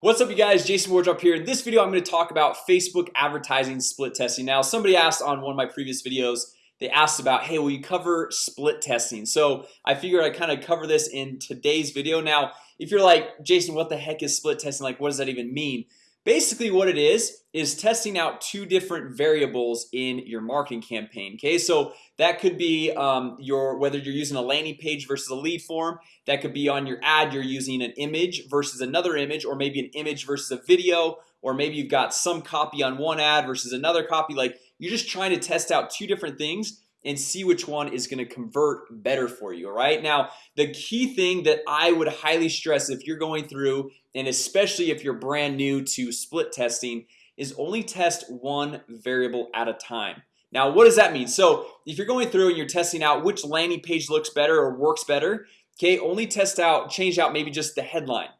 What's up you guys? Jason Wardrop here. In this video I'm going to talk about Facebook advertising split testing. Now somebody asked on one of my previous videos They asked about hey, will you cover split testing? So I figured I kind of cover this in today's video. Now if you're like Jason What the heck is split testing? Like what does that even mean? Basically what it is is testing out two different variables in your marketing campaign Okay, so that could be um, your whether you're using a landing page versus a lead form that could be on your ad You're using an image versus another image or maybe an image versus a video or maybe you've got some copy on one ad versus another copy. Like you're just trying to test out two different things and see which one is going to convert better for you All right now the key thing that I would highly stress if you're going through and especially if you're brand new to split testing is only test one variable at a time. Now what does that mean? So if you're going through and you're testing out which landing page looks better or works better Okay, only test out change out maybe just the headline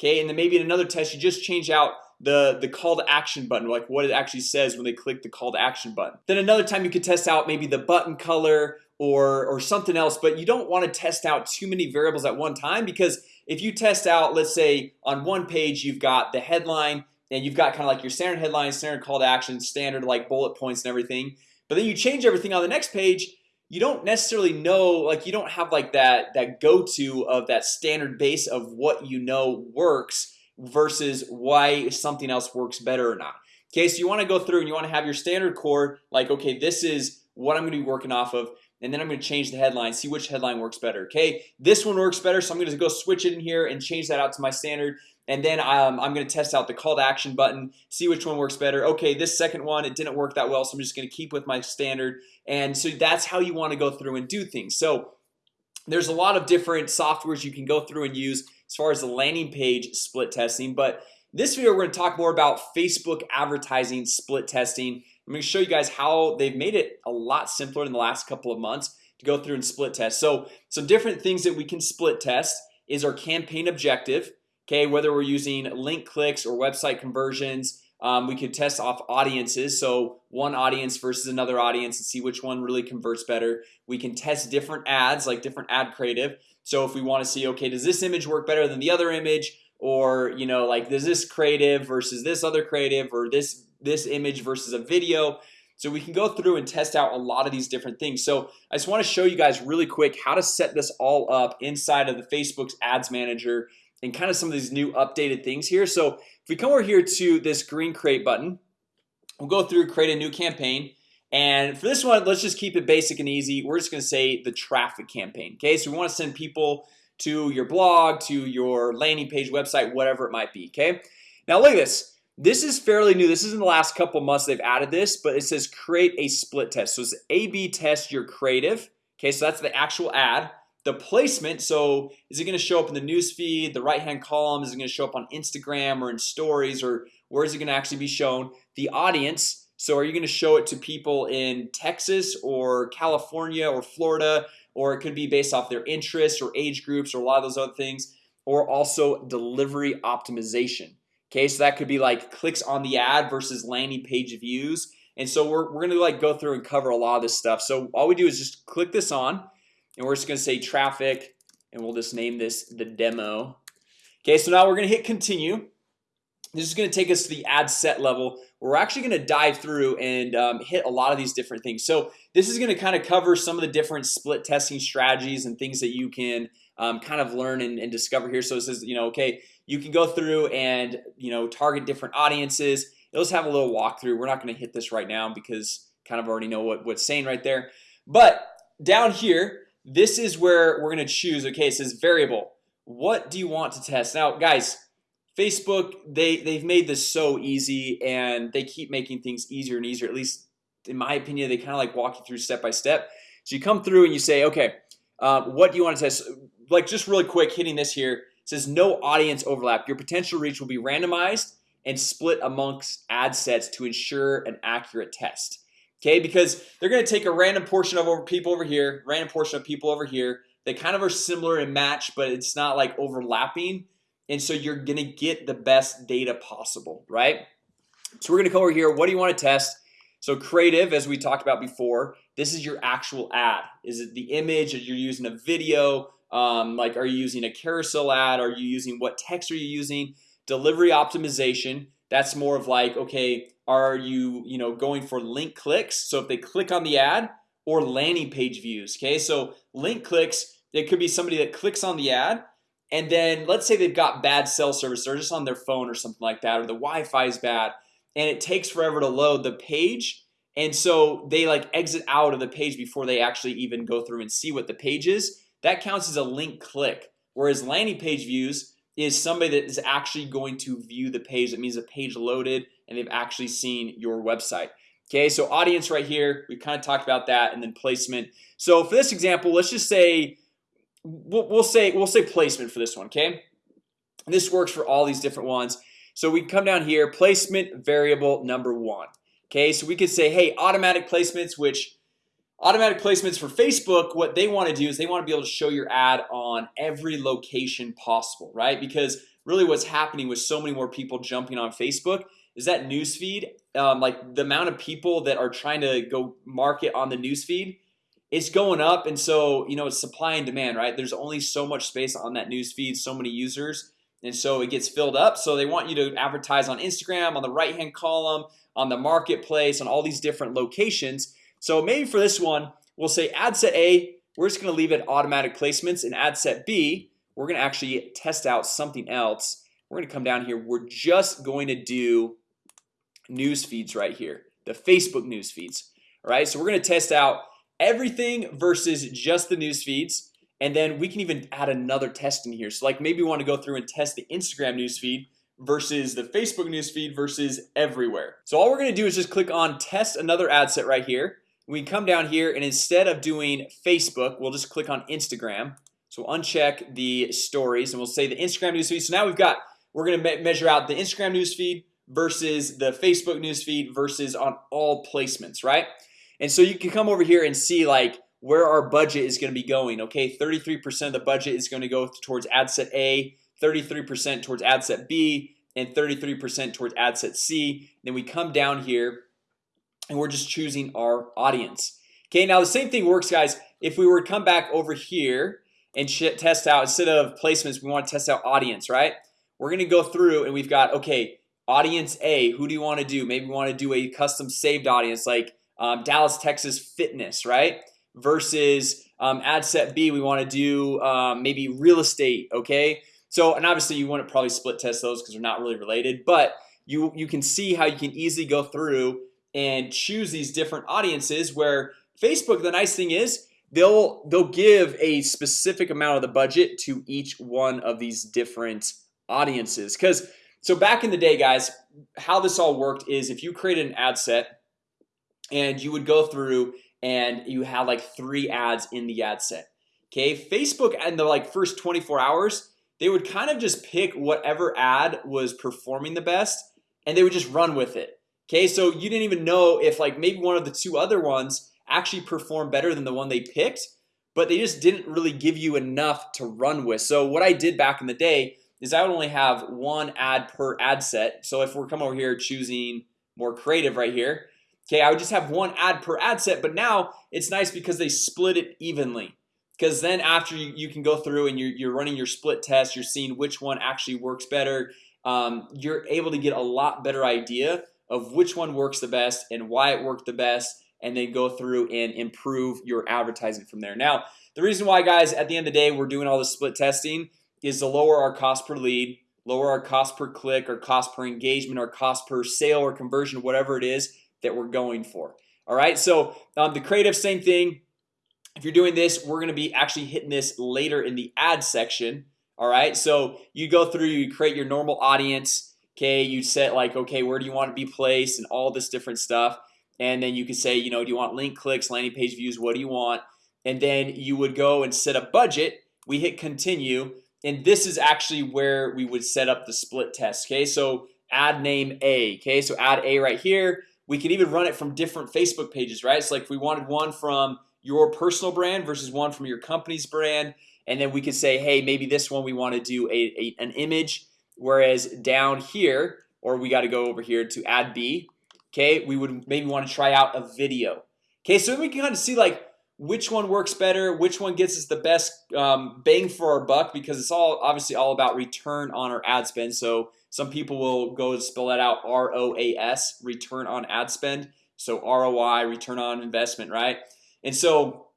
Okay, and then maybe in another test you just change out the the call to action button like what it actually says when they click the call to action button. Then another time you could test out maybe the button color or or something else but you don't want to test out too many variables at one time because if you test out let's say on one page you've got the headline and you've got kind of like your standard headline standard call to action standard like bullet points and everything but then you change everything on the next page you don't necessarily know like you don't have like that that go-to of that standard base of what you know works versus why something else works better or not. Okay, so you want to go through and you want to have your standard core like okay This is what I'm going to be working off of and then I'm going to change the headline see which headline works better Okay, this one works better So I'm going to go switch it in here and change that out to my standard and then um, I'm going to test out the call to action button see which one works better. Okay, this second one it didn't work that well So I'm just going to keep with my standard and so that's how you want to go through and do things. So there's a lot of different softwares you can go through and use as far as the landing page split testing but this video we're going to talk more about Facebook advertising split testing. I'm going to show you guys how they've made it a lot simpler in the last couple of months to go through and split test. So some different things that we can split test is our campaign objective Okay, whether we're using link clicks or website conversions um, we could test off audiences. So one audience versus another audience and see which one really converts better. We can test different ads like different ad creative. So if we want to see okay does this image work better than the other image? Or you know like does this creative versus this other creative? Or this this image versus a video? So we can go through and test out a lot of these different things. So I just want to show you guys really quick how to set this all up inside of the Facebook's ads manager and kind of some of these new updated things here. So if we come over here to this green create button We'll go through create a new campaign. And for this one, let's just keep it basic and easy. We're just gonna say the traffic campaign Okay, so we want to send people to your blog to your landing page website whatever it might be Okay, now look at this. This is fairly new. This is in the last couple months they've added this but it says create a split test. So it's a-b test your creative Okay, so that's the actual ad the placement. So is it going to show up in the news feed the right hand column? Is it going to show up on Instagram or in stories or where is it going to actually be shown? The audience. So are you going to show it to people in Texas or California or Florida or it could be based off their interests or age groups or a lot of those other things or also delivery optimization? Okay, so that could be like clicks on the ad versus landing page views. And so we're, we're gonna like go through and cover a lot of this stuff. So all we do is just click this on and we're just gonna say traffic and we'll just name this the demo. Okay, so now we're gonna hit continue. This is gonna take us to the ad set level. We're actually gonna dive through and um, hit a lot of these different things. So this is gonna kind of cover some of the different split testing strategies and things that you can um, kind of learn and, and discover here. So it says, you know, okay, you can go through and you know target different audiences. Let's have a little walkthrough. We're not going to hit this right now because kind of already know what what's saying right there. But down here this is where we're gonna choose okay it says variable. What do you want to test? Now guys Facebook they they've made this so easy and they keep making things easier and easier. At least in my opinion they kind of like walk you through step by step. So you come through and you say okay uh, what do you want to test? Like just really quick hitting this here says no audience overlap. Your potential reach will be randomized and split amongst ad sets to ensure an accurate test Okay, because they're gonna take a random portion of people over here random portion of people over here They kind of are similar in match, but it's not like overlapping and so you're gonna get the best data possible, right? So we're gonna go over here. What do you want to test? So creative as we talked about before This is your actual ad Is it the image or you're using a video? Um, like are you using a carousel ad? Are you using what text are you using? delivery optimization That's more of like okay Are you you know going for link clicks? So if they click on the ad or landing page views Okay, so link clicks it could be somebody that clicks on the ad and then let's say they've got bad cell service They're just on their phone or something like that or the Wi-Fi is bad and it takes forever to load the page and so they like exit out of the page before they actually even go through and see what the page is that counts as a link click whereas landing page views is somebody that is actually going to view the page. That means the page loaded and they've actually seen your website. Okay, so audience right here we kind of talked about that and then placement. So for this example, let's just say We'll, we'll say we'll say placement for this one. Okay, and this works for all these different ones. So we come down here placement variable number one Okay, so we could say hey automatic placements which Automatic placements for Facebook what they want to do is they want to be able to show your ad on every location possible right? Because really what's happening with so many more people jumping on Facebook is that newsfeed um, like the amount of people that are trying to go market on the newsfeed it's going up. And so you know it's supply and demand right? There's only so much space on that newsfeed so many users. And so it gets filled up. So they want you to advertise on Instagram on the right hand column on the marketplace on all these different locations so maybe for this one we'll say ad set a we're just gonna leave it automatic placements and ad set B We're gonna actually test out something else. We're gonna come down here. We're just going to do News feeds right here the Facebook news feeds All right, so we're gonna test out everything versus just the news feeds and then we can even add another test in here. So like maybe we want to go through and test the Instagram newsfeed versus the Facebook newsfeed versus everywhere. So all we're gonna do is just click on test another ad set right here We come down here and instead of doing Facebook, we'll just click on Instagram. So uncheck the stories and we'll say the Instagram newsfeed So now we've got we're gonna me measure out the Instagram newsfeed versus the Facebook newsfeed versus on all placements, right? And so you can come over here and see like where our budget is going to be going Okay, 33% of the budget is going to go towards ad set a 33% towards ad set B and 33% towards ad set C. Then we come down here and we're just choosing our audience Okay, now the same thing works guys if we were to come back over here and test out instead of placements We want to test out audience, right? We're gonna go through and we've got okay audience a who do you want to do maybe we want to do a custom saved audience like um, Dallas, Texas fitness, right? Versus um, ad set B, we want to do um, maybe real estate. Okay, so and obviously you want to probably split test those because they're not really related, but you you can see how you can easily go through and choose these different audiences where Facebook the nice thing is they'll they'll give a specific amount of the budget to each one of these different audiences. Because so back in the day guys how this all worked is if you created an ad set and you would go through and you had like three ads in the ad set Okay, Facebook and the like first 24 hours they would kind of just pick whatever ad was performing the best and they would just run with it Okay, so you didn't even know if like maybe one of the two other ones actually performed better than the one they picked But they just didn't really give you enough to run with. So what I did back in the day is I would only have one ad per ad set. So if we're coming over here choosing more creative right here Okay, I would just have one ad per ad set But now it's nice because they split it evenly. Because then after you, you can go through and you're, you're running your split test You're seeing which one actually works better um, You're able to get a lot better idea of which one works the best and why it worked the best and then go through and improve your advertising from there. Now the reason why guys at the end of the day we're doing all the split testing is to lower our cost per lead lower our cost per click or cost per engagement or cost per sale or conversion whatever it is that we're going for. All right? So um, the creative same thing. If you're doing this we're gonna be actually hitting this later in the ad section. All right? So you go through you create your normal audience Okay, you set like okay, where do you want to be placed and all this different stuff. And then you can say, you know, do you want link clicks landing page views? What do you want? And then you would go and set a budget. We hit continue. And this is actually where we would set up the split test Okay, so ad name a okay, so ad a right here. We can even run it from different Facebook pages, right? It's like we wanted one from your personal brand versus one from your company's brand. And then we could say hey maybe this one we want to do a, a an image whereas down here or we got to go over here to ad B Okay, we would maybe want to try out a video. Okay, so we can kind of see like which one works better which one gets us the best um, bang for our buck because it's all obviously all about return on our ad spend. So some people will go spell that out ROAS return on ad spend. So ROI return on investment, right? And so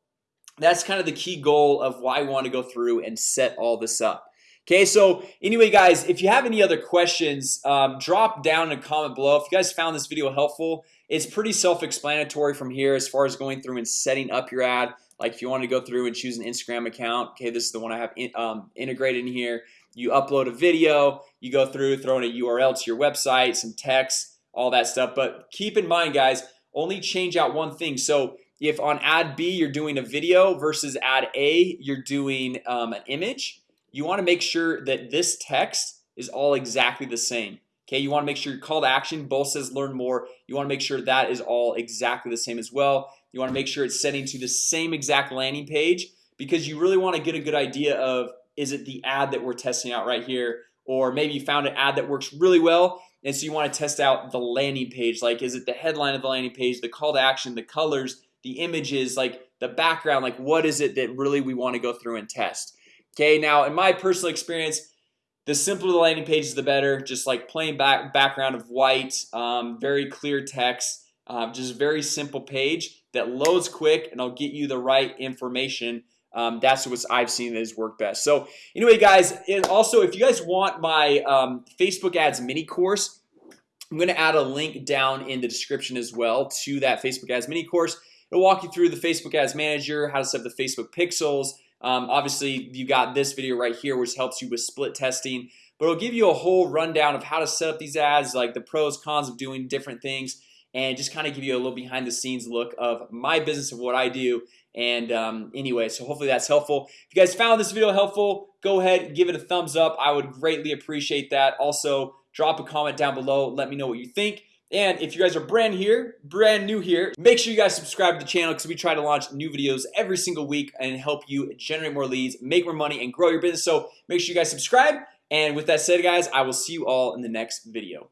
that's kind of the key goal of why I want to go through and set all this up Okay, so anyway guys if you have any other questions um, drop down in a comment below. If you guys found this video helpful It's pretty self-explanatory from here as far as going through and setting up your ad. Like if you want to go through and choose an Instagram account Okay, this is the one I have in, um, integrated in here. You upload a video you go through throwing a URL to your website some text all that stuff. But keep in mind guys only change out one thing. So if on ad B you're doing a video versus ad A you're doing um, an image you want to make sure that this text is all exactly the same Okay, you want to make sure your call to action both says learn more. You want to make sure that is all exactly the same as well. You want to make sure it's setting to the same exact landing page because you really want to get a good idea of is it the ad that we're testing out right here? Or maybe you found an ad that works really well and so you want to test out the landing page. Like is it the headline of the landing page the call to action the colors the images like the background? Like what is it that really we want to go through and test Okay now in my personal experience the simpler the landing page is the better. Just like plain back background of white um, very clear text um, just a very simple page that loads quick and I'll get you the right information. Um, that's what I've seen that has worked best. So anyway guys and also if you guys want my um, Facebook ads mini course I'm gonna add a link down in the description as well to that Facebook ads mini course. It'll walk you through the Facebook ads manager how to set up the Facebook pixels um, Obviously you got this video right here which helps you with split testing But it'll give you a whole rundown of how to set up these ads like the pros cons of doing different things and just kind of give you a little behind the scenes look of my business of what I do and um, anyway, so hopefully that's helpful. If you guys found this video helpful go ahead give it a thumbs up. I would greatly appreciate that. Also drop a comment down below. Let me know what you think and if you guys are brand here brand new here make sure you guys subscribe to the channel because we try to launch new videos every single week and help you generate more leads make more money and grow your business. So make sure you guys subscribe. And with that said guys I will see you all in the next video